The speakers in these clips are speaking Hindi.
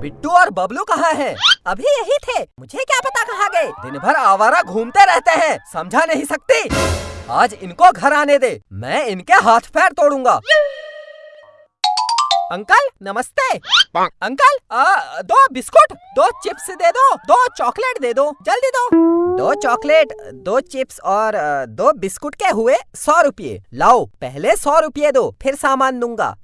बिट्टू और बबलू कहाँ हैं? अभी यही थे। मुझे क्या पता कहाँ गए? दिन भर आवारा घूमते रहते हैं। समझा नहीं सकती। आज इनको घर आने दे। मैं इनके हाथ पैर तोड़ूँगा। अंकल नमस्ते। अंकल आ, दो बिस्कुट दो चिप्स दे दो दो चॉकलेट दे दो। जल्दी दो। दो चॉकलेट दो चिप्स और दो बिस्कुट के हुए सौ रुपये। लाओ पहले सौ रुपये दो फिर सामान दूँगा।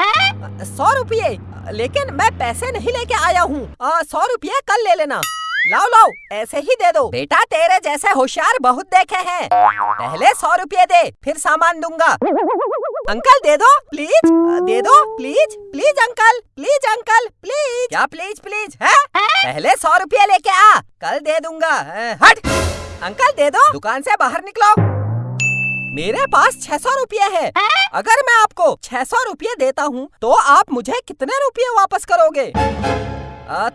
सौ रुपये, लेकिन मैं पैसे नहीं लेके आया हूँ। सौ रुपये कल ले लेना। लाओ लाओ, ऐसे ही दे दो। बेटा, तेरे जैसे होशियार बहुत देखे हैं। पहले सौ रुपये दे, फिर सामान दूँगा। अंकल, दे दो, प्लीज़। दे दो, please please uncle please uncle, please. क्या प्लीज़ प्लीज़, है? पहले सौ रुपये लेके आ, कल दे दूँगा। हट। अंकल, दे दो, दुकान से बाहर निकलो। मेरे पास छह सौ रूपए है। अगर मैं आपको छह सौ रूपए देता हूँ तो आप मुझे कितने रुपये वापस करोगे?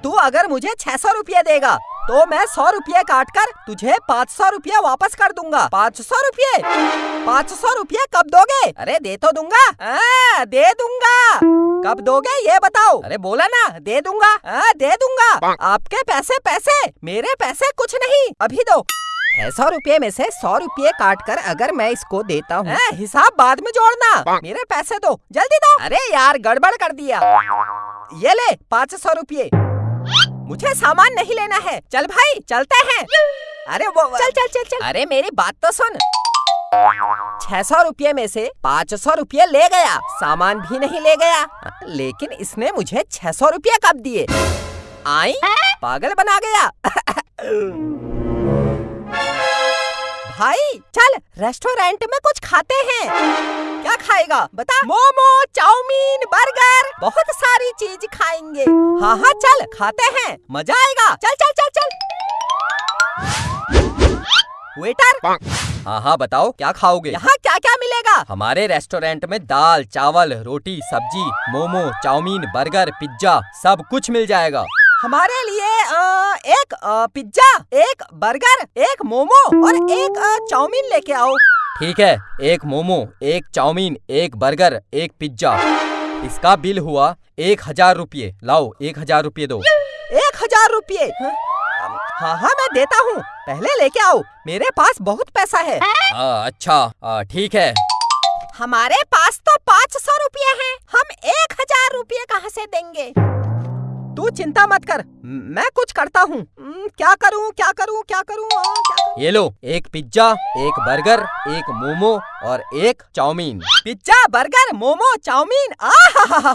तू अगर मुझे छह सौ रुपये देगा तो मैं सौ रुपये काट कर तुझे पाँच सौ रुपये वापस कर दूँगा। पाँच सौ रुपये? पाँच सौ रुपये कब दोगे? अरे दे तो दूँगा। आ, दे दूँगा। कब दोगे ये बताओ। अरे बोला ना दे दूँगा। आ, दे दूँगा। आपके पैसे पैसे मेरे पैसे कुछ नहीं। अभी दो। सौ रुपये में से सौ रुपये काट कर अगर मैं इसको देता हूँ। हिसाब बाद में जोड़ना। मेरे पैसे दो जल्दी दो। अरे यार गड़बड़ कर दिया। ये ले पाँच सौ रुपये। मुझे सामान नहीं लेना है। चल भाई चलते हैं। अरे वो चल चल चल चल। अरे मेरी बात तो सुन। छह सौ रुपये में से पाँच सौ रुपये ले गया। सामान भी नहीं ले गया। लेकिन इसने मुझे छह सौ रुपये कब दिए? आई पागल बना गया। भाई चल रेस्टोरेंट में कुछ खाते हैं। क्या खाएगा? बता। मोमो चाउमीन बर्गर बहुत सारी चीज़ खाएँगे। हाँ हाँ चल खाते हैं। मज़ा आएगा। चल चल चल चल। वेटर हाँ हाँ बताओ क्या खाओगे? यहाँ क्या क्या मिलेगा? हमारे रेस्टोरेंट में दाल चावल रोटी सब्ज़ी मोमो चाउमीन बर्गर पिज्जा सब कुछ मिल जाएगा। हमारे लिए आ, एक पिज्जा एक बर्गर एक मोमो और एक चाउमीन लेके आओ। ठीक है एक मोमो एक चाउमीन एक बर्गर एक पिज्जा। इसका बिल हुआ एक हज़ार रूपए लाओ एक हज़ार रूपए दो। एक हज़ार रूपए हाँ हाँ मैं देता हूँ। पहले लेके आओ। मेरे पास बहुत पैसा है। आ, अच्छा। ठीक है। हमारे पास तो पाँच सौ रूपए है। हम एक हज़ार रूपए कहाँ से देंगे? तू चिंता मत कर। मैं कुछ करता हूँ। क्या करूँ क्या करूँ क्या करूँ ये लो एक पिज्जा एक बर्गर एक मोमो और एक chow mein. Pizza burger momo chow mein? आ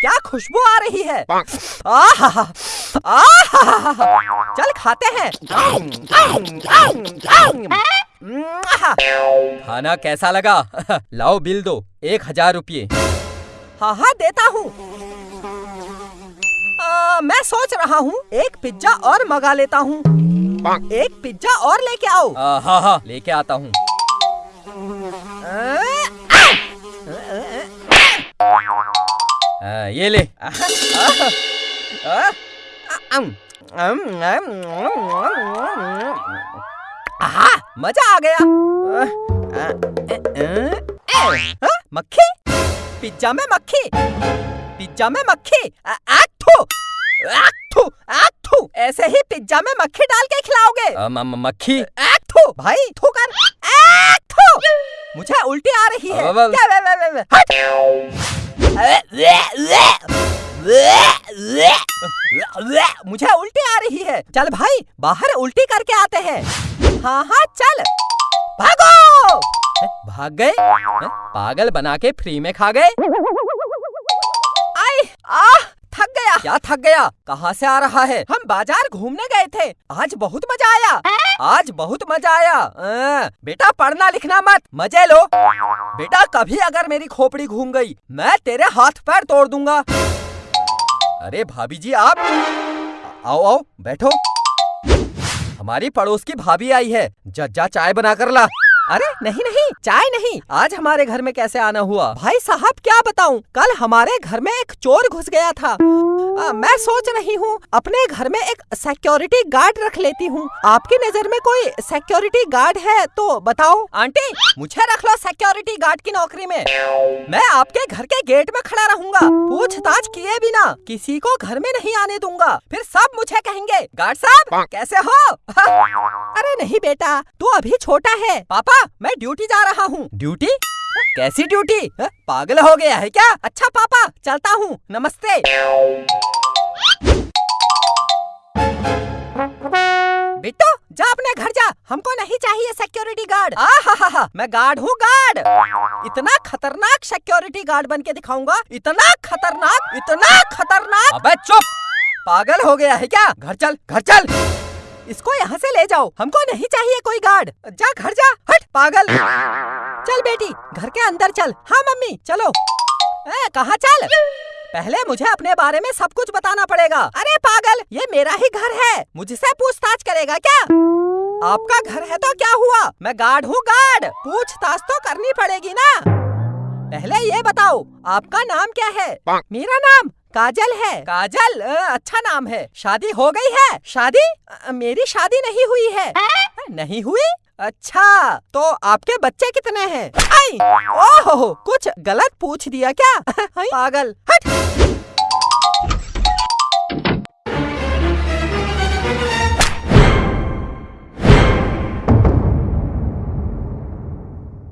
क्या खुशबू आ रही है। आ चल खाते हैं। खाना कैसा लगा? लाओ बिल दो एक हज़ार रुपये। हाँ हाँ देता हूँ। मैं सोच रहा हूँ एक पिज्जा और मंगा लेता हूँ। एक पिज्जा और लेके आओ। हाँ हाँ लेके आता हूँ। ये ले। मज़ा आ गया। मक्खी? पिज्जा में मक्खी। पिज्जा में मक्खी। आथू आथू ऐसे ही पिज्जा में मक्खी डाल के खिलाओगे। मक्खी? आथू भाई थू कर आथू मुझे उल्टी आ रही है। क्या वे वे वे वे? हट। मुझे उल्टी आ रही है। चल भाई बाहर उल्टी करके आते हैं। हाँ हाँ चल। भागो। भाग गए? पागल बना के फ्री में खा गए? थक गया। क्या थक गया? कहाँ से आ रहा है? हम बाज़ार घूमने गए थे। आज बहुत मज़ा आया। आज बहुत मज़ा आया। आ, बेटा पढ़ना लिखना मत। मज़े लो। बेटा कभी अगर मेरी खोपड़ी घूम गई मैं तेरे हाथ पैर तोड़ दूँगा। अरे भाभी जी आप आओ आओ बैठो। हमारी पड़ोस की भाभी आई है। जज्जा चाय बना कर ला। अरे नहीं नहीं चाय नहीं। आज हमारे घर में कैसे आना हुआ? भाई साहब क्या बताऊँ? कल हमारे घर में एक चोर घुस गया था। आ, मैं सोच रही हूँ अपने घर में एक सिक्योरिटी गार्ड रख लेती हूँ। आपकी नज़र में कोई सिक्योरिटी गार्ड है तो बताओ। आंटी मुझे रख लो सिक्योरिटी गार्ड की नौकरी में। मैं आपके घर के गेट में खड़ा रहूँगा। पूछताछ किए बिना किसी को घर में नहीं आने दूँगा। फिर सब मुझे कहेंगे गार्ड साहब कैसे हो? अरे नहीं बेटा तू अभी छोटा है। पापा मैं ड्यूटी जा रहा हूँ। ड्यूटी कैसी ड्यूटी पागल हो गया है क्या? अच्छा पापा, चलता हूँ। नमस्ते। बिट्टू, जा अपने घर जा। हमको नहीं चाहिए सिक्योरिटी गार्ड आ, हा हा हा, मैं गार्ड हूँ गार्ड इतना खतरनाक सिक्योरिटी गार्ड बन के दिखाऊँगा। इतना खतरनाक इतना खतरनाक। अबे चुप। पागल हो गया है क्या? घर चल घर चल। इसको यहाँ से ले जाओ। हमको नहीं चाहिए कोई गार्ड। जा घर जा। हट पागल। चल बेटी घर के अंदर चल। हाँ मम्मी चलो। ए, कहाँ चल? पहले मुझे अपने बारे में सब कुछ बताना पड़ेगा। अरे पागल ये मेरा ही घर है। मुझसे पूछताछ करेगा क्या? आपका घर है तो क्या हुआ? मैं गार्ड हूँ गार्ड। पूछताछ तो करनी पड़ेगी ना। पहले ये बताओ आपका नाम क्या है? मेरा नाम काजल है। काजल अच्छा नाम है। शादी हो गई है। शादी? मेरी शादी नहीं हुई है। नहीं हुई? अच्छा तो आपके बच्चे कितने हैं? आई! ओहो कुछ गलत पूछ दिया क्या? पागल। हट!